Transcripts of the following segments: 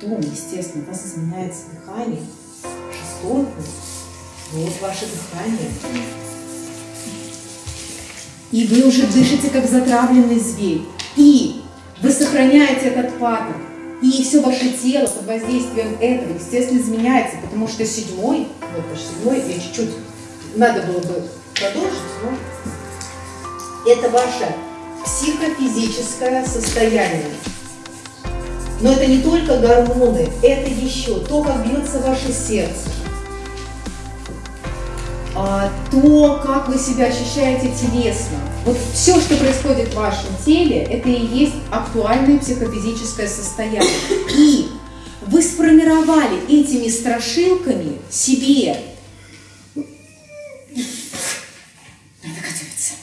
потом, естественно, у вас изменяется дыхание, шестерку, вот ваше дыхание. И вы уже дышите, как затравленный зверь. И вы сохраняете этот паттерн. И все ваше тело под воздействием этого, естественно, изменяется, потому что седьмой, вот это седьмой, я чуть-чуть, надо было бы продолжить, но это ваше психофизическое состояние. Но это не только гормоны, это еще то, как бьется ваше сердце, а, то, как вы себя ощущаете телесно. Вот все, что происходит в вашем теле, это и есть актуальное психофизическое состояние. И вы сформировали этими страшилками себе надо готовиться.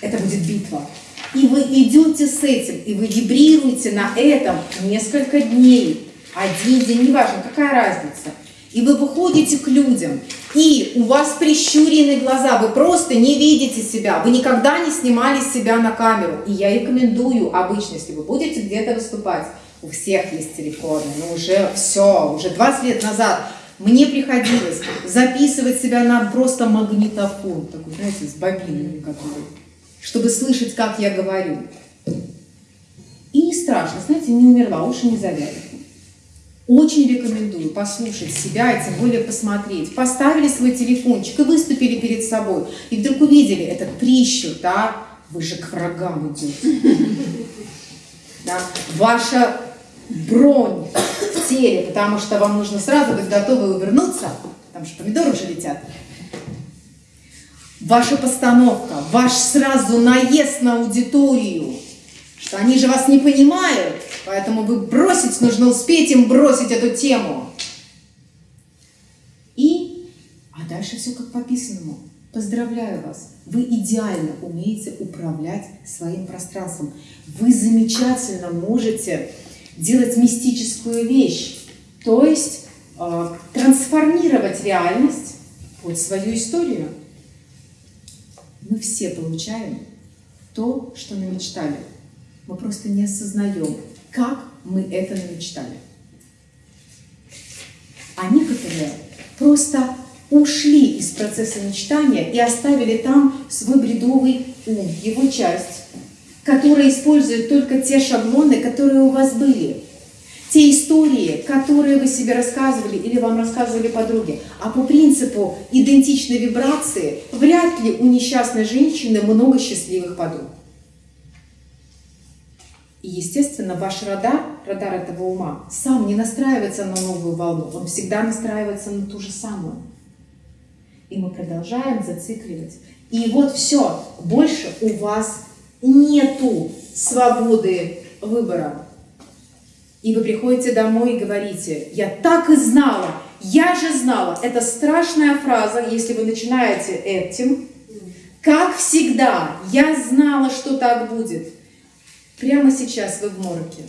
Это будет битва. И вы идете с этим, и вы вибрируете на этом несколько дней. Один день, неважно, какая разница. И вы выходите к людям, и у вас прищуренные глаза, вы просто не видите себя, вы никогда не снимали себя на камеру. И я рекомендую обычно, если вы будете где-то выступать, у всех есть телефоны, ну уже все, уже 20 лет назад мне приходилось записывать себя на просто магнитофон, такой, знаете, с бобинами, который, чтобы слышать, как я говорю. И не страшно, знаете, не умерла, уши не завяли. Очень рекомендую послушать себя и тем более посмотреть. Поставили свой телефончик и выступили перед собой. И вдруг увидели этот прищур, да, вы же к врагам идете. Да? Ваша бронь в теле, потому что вам нужно сразу быть готовы увернуться, потому что помидоры уже летят. Ваша постановка, ваш сразу наезд на аудиторию, что они же вас не понимают, Поэтому вы бросить, нужно успеть им бросить эту тему. И, а дальше все как по писанному. Поздравляю вас, вы идеально умеете управлять своим пространством. Вы замечательно можете делать мистическую вещь, то есть э, трансформировать реальность под свою историю. Мы все получаем то, что намечтали. Мы просто не осознаем, как мы это намечтали. А некоторые просто ушли из процесса мечтания и оставили там свой бредовый ум, его часть, которая использует только те шаблоны, которые у вас были. Те истории, которые вы себе рассказывали или вам рассказывали подруги. А по принципу идентичной вибрации вряд ли у несчастной женщины много счастливых подруг. И, естественно, ваш радар, радар этого ума, сам не настраивается на новую волну, он всегда настраивается на ту же самую. И мы продолжаем зацикливать. И вот все, больше у вас нету свободы выбора. И вы приходите домой и говорите, я так и знала, я же знала. Это страшная фраза, если вы начинаете этим. Как всегда, я знала, что так будет. Прямо сейчас вы в мороке.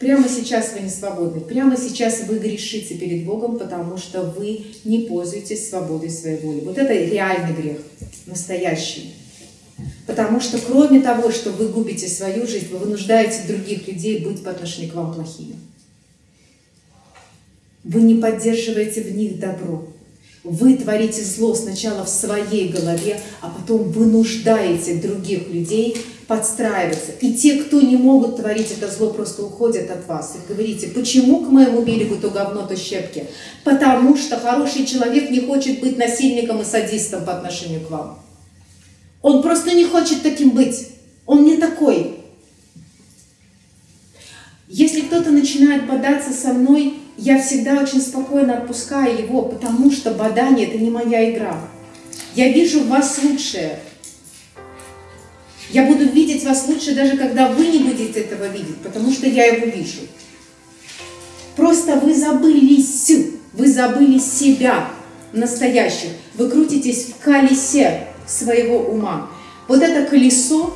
Прямо сейчас вы не свободны. Прямо сейчас вы грешите перед Богом, потому что вы не пользуетесь свободой своей воли. Вот это реальный грех, настоящий. Потому что кроме того, что вы губите свою жизнь, вы вынуждаете других людей быть по отношению к вам плохими. Вы не поддерживаете в них добро. Вы творите зло сначала в своей голове, а потом вынуждаете других людей подстраиваться. И те, кто не могут творить это зло, просто уходят от вас. И говорите, почему к моему берегу то говно, то щепки? Потому что хороший человек не хочет быть насильником и садистом по отношению к вам. Он просто не хочет таким быть. Он не такой. Если кто-то начинает бодаться со мной, я всегда очень спокойно отпускаю его, потому что бодание – это не моя игра. Я вижу в вас лучшее. Я буду видеть вас лучше, даже когда вы не будете этого видеть, потому что я его вижу. Просто вы забылись, вы забыли себя настоящих. Вы крутитесь в колесе своего ума. Вот это колесо